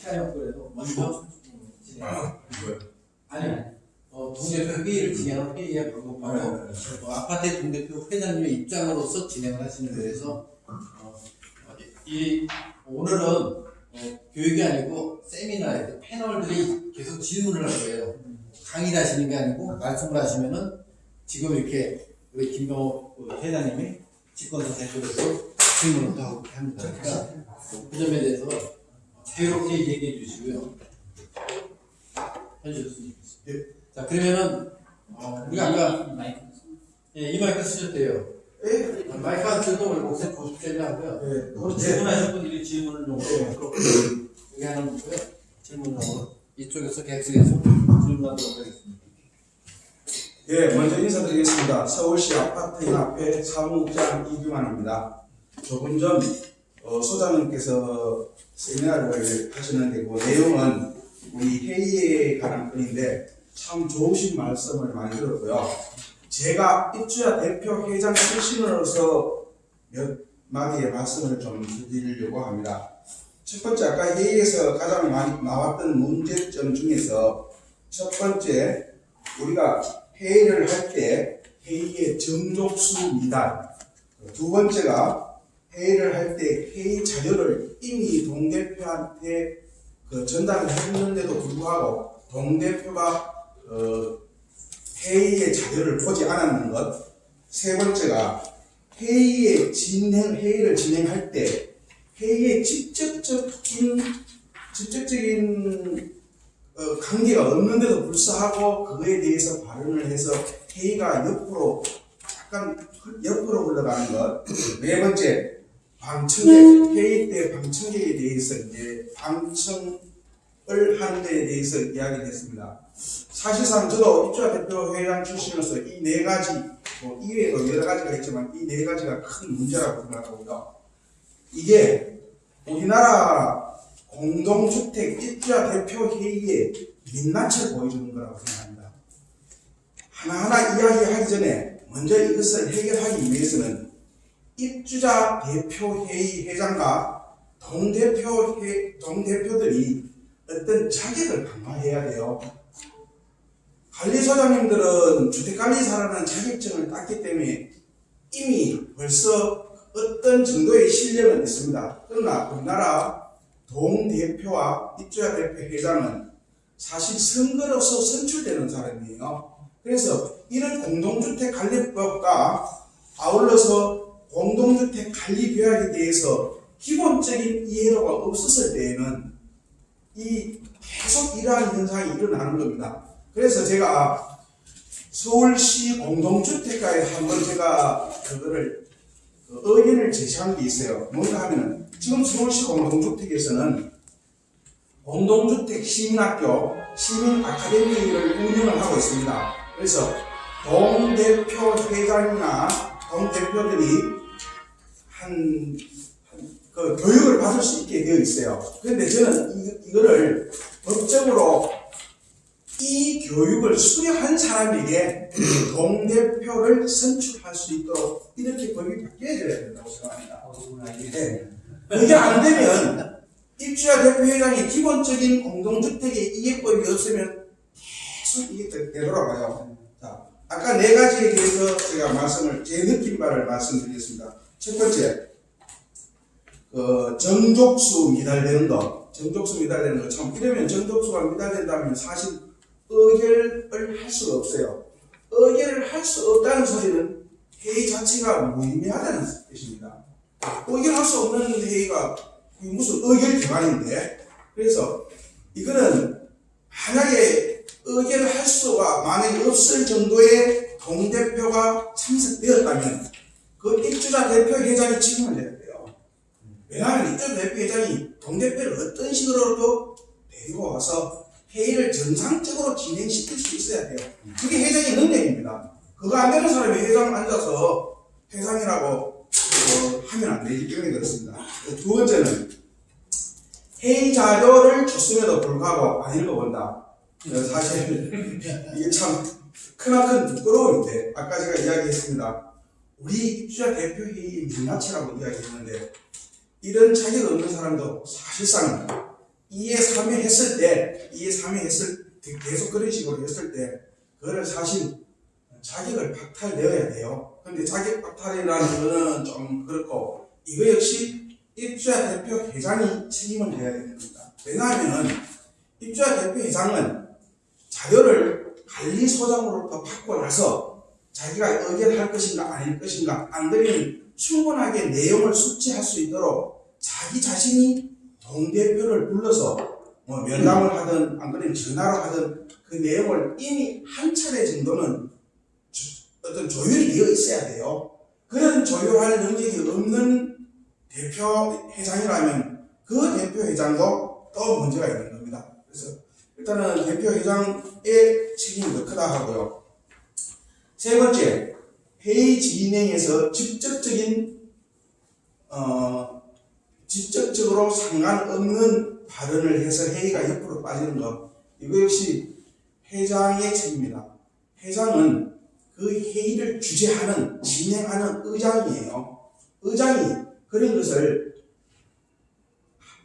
시간이 그래도 먼저 진행. 아? 아니, 어, 동대표 회의를 진행하는 회의의 방법 바로 네, 어, 아파트의 동대표 회장님의 입장으로서 진행을 하시는 거라서 어, 이 오늘은 어, 교육이 아니고 세미나에 패널들이 계속 질문을 할 거예요. 강의를 하시는 게 아니고 말씀을 하시면은 지금 이렇게 우리 김병호 그 회장님이 집권사 대표로서 질문을 또 하고 합니다. 그러니까 그 점에 대해서 자유롭게 얘기해 주시고요. 해주셨으면 좋겠습니다. 자 그러면은 어, 우리가 아까 예, 이 마이크 돼요. 예? 마이크 안 쓰도 우리 목소리 고집되려 하고요. 예. 오늘 질문하신 분들이 질문을 용으로 여기 하는 거고요. 질문 용으로 이쪽에서 객석에서 질문하도록 하겠습니다. 예, 먼저 인사드리겠습니다. 서울시 아파트연합회 사무국장 이규만입니다. 조금 전 어, 소장님께서 세미나를 하셨는데 그 내용은 우리 회의에 관한 건인데 참 좋으신 말씀을 많이 들었고요. 제가 입주자 대표 회장 출신으로서 몇 마디의 말씀을 좀 드리려고 합니다. 첫 번째 아까 회의에서 가장 많이 나왔던 문제점 중에서 첫 번째 우리가 회의를 할 때 회의의 정족수 미달 두 번째가 회의를 할 때 회의 자료를 이미 동대표한테 그 전달을 했는데도 불구하고 동대표가 어, 회의의 자료를 보지 않았는 것. 세 번째가 회의의 진행 회의를 진행할 때 회의의 직접적인 직접적인 어, 관계가 없는데도 불구하고 그거에 대해서 발언을 해서 회의가 옆으로 약간 옆으로 흘러가는 것. 네 번째 방청객 회의 때 방청객에 대해서 이제 방청을 하는 데에 대해서 이야기를 했습니다. 사실상 저도 입주자 대표 회장 출신으로서 이 네 가지 뭐 이외에도 여러 가지가 있지만 이 네 가지가 큰 문제라고 생각하고요. 이게 우리나라 공동주택 입주자 대표 회의의 민낯을 보여주는 거라고 생각합니다. 하나하나 이야기하기 전에 먼저 이것을 해결하기 위해서는 입주자 대표 회의 회장과 동대표 회, 동대표들이 어떤 자격을 강화해야 돼요. 관리소장님들은 주택관리사라는 자격증을 땄기 때문에 이미 벌써 어떤 정도의 실력은 있습니다. 그러나 우리나라 동대표와 입주자 대표 회장은 사실 선거로서 선출되는 사람이에요. 그래서 이런 공동주택 관리법과 아울러서 공동주택 관리 계약에 대해서 기본적인 이해도가 없었을 때에는 이 계속 이러한 현상이 일어나는 겁니다. 그래서 제가 서울시 공동주택가에 한번 제가 그거를 그 의견을 제시한 게 있어요. 뭔가 하면은 지금 서울시 공동주택에서는 공동주택 시민학교 시민 아카데미를 운영을 하고 있습니다. 그래서 동대표 회장이나 동대표들이 한, 그 교육을 받을 수 있게 되어 있어요. 그런데 저는 이, 이거를 법적으로 이 교육을 수료한 사람에게 동대표를 선출할 수 있도록 이렇게 법이 바뀌어야 된다고 생각합니다. 네. 그게 안 되면 입주자 대표회장이 기본적인 공동주택의 이해법이 없으면 계속 이게 되- 되돌아가요. 자, 아까 네 가지에 대해서 제가 말씀을, 제 느낀 바를 말씀드리겠습니다. 첫 번째, 그, 정족수 미달되는 것. 정족수 미달되는 것. 참, 이러면 정족수가 미달된다면 사실 의결을 할 수가 없어요. 의결을 할 수 없다는 소리는 회의 자체가 무의미하다는 뜻입니다. 의결할 수 없는 회의가 무슨 의결 기관인데 그래서 이거는 만약에 의결을 할 수가 만약에 없을 정도의 동대표가 참석되었다면 그 입주자 대표 회장이 책임을 져야 돼요. 왜냐하면 입주자 대표 회장이 동대표를 어떤 식으로도 데리고 와서 회의를 정상적으로 진행시킬 수 있어야 돼요. 그게 회장의 능력입니다. 그거 안 되는 사람이 회장 앉아서 회장이라고 어, 하면 안 되기 때문에 그렇습니다. 두 번째는 회의 자료를 줬음에도 불구하고 안 읽어본다. 어, 사실 이게 참 크나큰 부끄러움인데 아까 제가 이야기했습니다. 우리 입주자 대표 회의 민낯이라고 이야기했는데 이런 자격 없는 사람도 사실상 2에 3회 했을 때 2에 3회 했을 계속 그런 식으로 했을 때 그거를 사실 자격을 박탈되어야 돼요. 근데 자격 박탈이라는 거는 좀 그렇고 이거 역시 입주자 대표 회장이 책임을 져야 됩니다. 왜냐하면 입주자 대표 회장은 자료를 관리소장으로부터 받고 나서 자기가 의견할 것인가 아닐 것인가 안 그러면 충분하게 내용을 숙지할 수 있도록 자기 자신이 동대표를 불러서 뭐 면담을 하든 안 그러면 전화로 하든 그 내용을 이미 한 차례 정도는 조- 어떤 조율이 되어 있어야 돼요. 그런 조율할 능력이 없는 대표 회장이라면 그 대표 회장도 또 문제가 있는 겁니다. 그래서 일단은 대표 회장의 책임이 더 크다 하고요. 세 번째, 회의 진행에서 직접적인 어, 직접적으로 상관없는 발언을 해서 회의가 옆으로 빠지는 것 이거 역시 회장의 책임입니다. 회장은 그 회의를 주재하는 진행하는 의장이에요. 의장이 그런 것을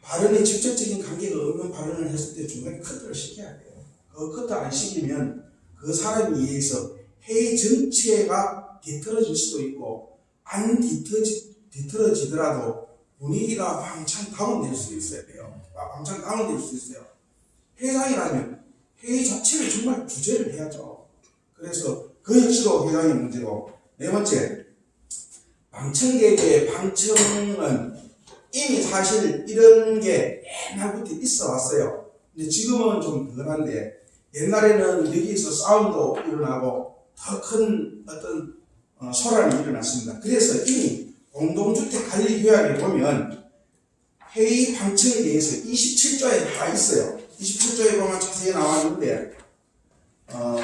발언에 직접적인 관계가 없는 발언을 했을 때 중간에 커트를 시켜야 돼요. 그 커트 안 시키면 그 사람에 의해서 회의 전체가 뒤틀어질 수도 있고 안 뒤틀어지, 뒤틀어지더라도 분위기가 왕창 다운될 수 있어야 돼요. 아, 왕창 다운될 수 있어요. 회장이라면 회의 자체를 정말 주제를 해야죠. 그래서 그 역시도 회장의 문제고 네 번째 방청객의 방청은 이미 사실 이런 게 옛날부터 있어 왔어요. 근데 지금은 좀 덜한데 옛날에는 여기서 싸움도 일어나고 더 큰 어떤 어, 소란이 일어났습니다. 그래서 이미 공동주택 관리 규약에 보면 회의 방청에 대해서 27조에 다 있어요. 27조에 보면 자세히 나와 있는데 어,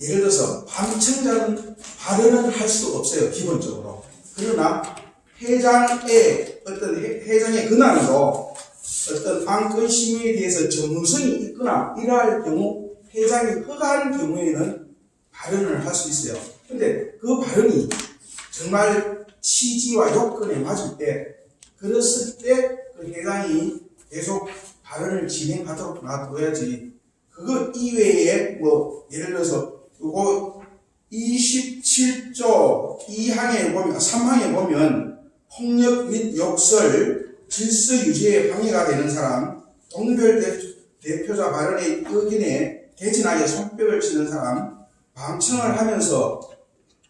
예를 들어서 방청자는 발언을 할수 없어요. 기본적으로. 그러나 회장의 어떤 회, 회장의 권한으로 어떤 안건 심의에 대해서 전문성이 있거나 이러할 경우 회장이 허가한 경우에는 발언을 할 수 있어요. 근데 그 발언이 정말 취지와 요건에 맞을 때 그랬을 때 그 회장이 계속 발언을 진행하도록 놔둬야지 그거 이외에 뭐 예를 들어서 요거 27조 2항에 보면 3항에 보면 폭력 및 욕설 질서 유지에 방해가 되는 사람 동별 대, 대표자 발언의 의견에 개진하게 손뼉을 치는 사람 방청을 하면서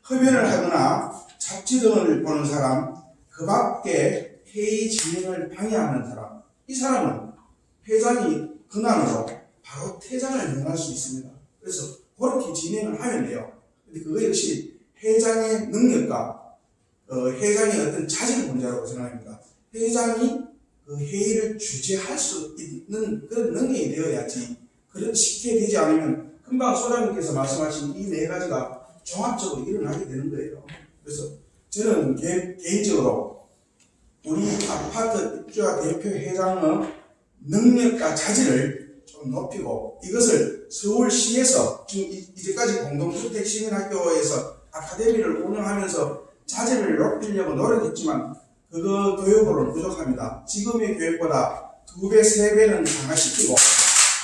흡연을 하거나 잡지 등을 보는 사람 그 밖에 회의 진행을 방해하는 사람 이 사람은 회장이 권한으로 바로 퇴장을 명할 수 있습니다. 그래서 그렇게 진행을 하면 돼요. 근데 그거 역시 회장의 능력과 어, 회장의 어떤 자질 문제라고 생각합니다. 회장이 그 회의를 주재할 수 있는 그런 능력이 되어야지 그렇게 되지 않으면 금방 소장님께서 말씀하신 이 네 가지가 종합적으로 일어나게 되는 거예요. 그래서 저는 개, 개인적으로 우리 아파트 입주자 대표 회장의 능력과 자질을 좀 높이고 이것을 서울시에서 지금 이- 이제까지 공동주택 시민학교에서 아카데미를 운영하면서 자질을 높이려고 노력했지만 그거 교육으로는 부족합니다. 지금의 교육보다 두 배, 세 배는 강화시키고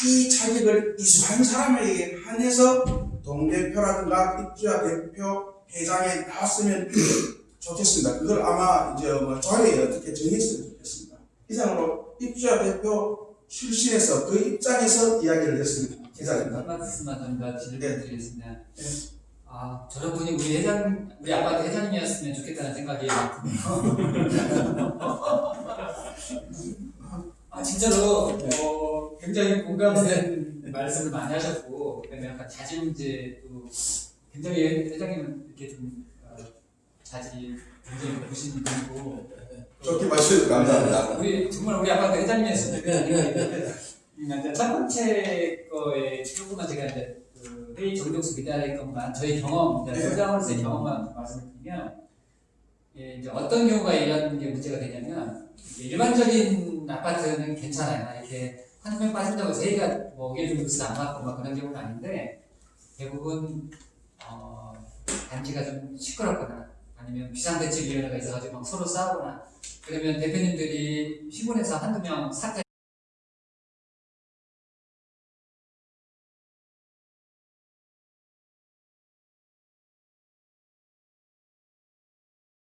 이 자격을 이수한 사람에게 한해서 동대표라든가 입주자 대표 회장에 나왔으면 좋겠습니다. 그걸 아마 이제 뭐 조례에 어떻게 정했으면 좋겠습니다. 이상으로 입주자 대표 출신에서 그 입장에서 이야기를 했습니다. 기자입니다. 한 말씀만 좀더 네. 질문 드리겠습니다. 아, 저런 분이 우리 회장, 우리 아파트 회장님이었으면 좋겠다는 생각이 아, 진짜로, 어, 굉장히 공감되는 말씀을 많이 하셨고, 그다음에 약간 자질 문제도 굉장히 회장님은 이렇게 좀, 어, 자질 굉장히 높으신 분이고, 좋게 봐주셔서 감사합니다. 우리, 정말 우리 아파트 회장님이었으면 좋겠다. 그러니까 이제 첫 번째 거에 조금만 제가 이제 그 회의 정독수 미달의 것만 저희 경험, 이제 네. 소장으로서의 경험만 말씀을 드리면 예, 이제 어떤 경우가 이런 게 문제가 되냐면 일반적인 아파트는 괜찮아요. 이렇게 한 명 빠진다고 회의가 뭐 의견 정독수 안 맞고 막 그런 경우는 아닌데 대부분 어, 단지가 좀 시끄럽거나 아니면 비상대책위원회가 있어가지고 막 서로 싸우거나 그러면 대표님들이 피곤해서 한두 명 사퇴